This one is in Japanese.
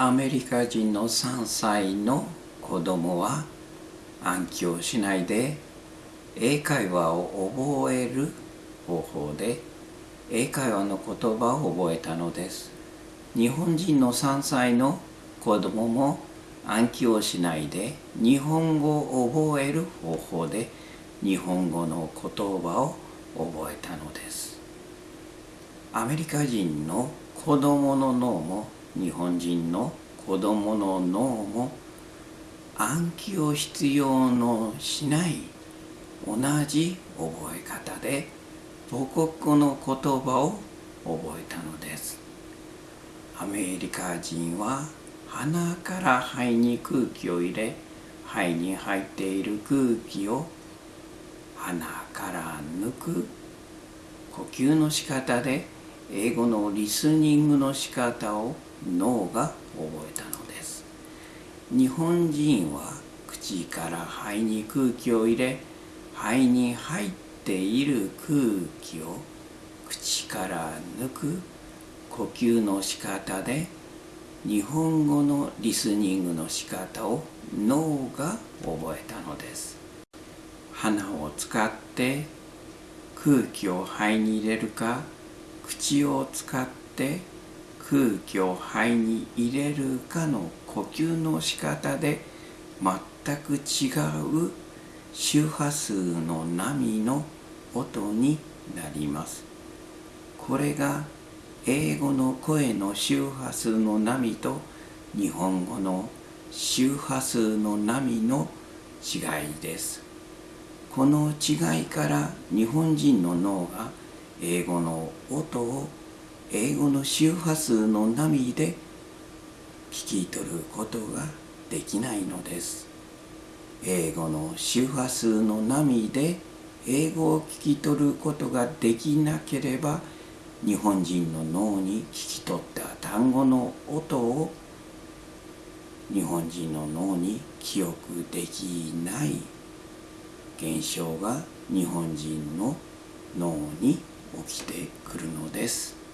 アメリカ人の3歳の子供は暗記をしないで英会話を覚える方法で英会話の言葉を覚えたのです。日本人の3歳の子供も暗記をしないで日本語を覚える方法で日本語の言葉を覚えたのです。アメリカ人の子供の脳も日本人の子供の脳も暗記を必要のしない同じ覚え方で母国語の言葉を覚えたのです。アメリカ人は鼻から肺に空気を入れ肺に入っている空気を鼻から抜く。呼吸の仕方で英語のリスニングの仕方を脳が覚えたのです日本人は口から肺に空気を入れ肺に入っている空気を口から抜く呼吸の仕方で日本語のリスニングの仕方を脳が覚えたのです。鼻を使って空気を肺に入れるか口を使って空気を肺に入れるかの呼吸の仕方で全く違う周波数の波の音になります。これが英語の声の周波数の波と日本語の周波数の波の違いです。この違いから日本人の脳が英語の音を英語の周波数の波で聞き取ることができないのです英語の周波数の波で英語を聞き取ることができなければ日本人の脳に聞き取った単語の音を日本人の脳に記憶できない現象が日本人の脳に起きてくるのです。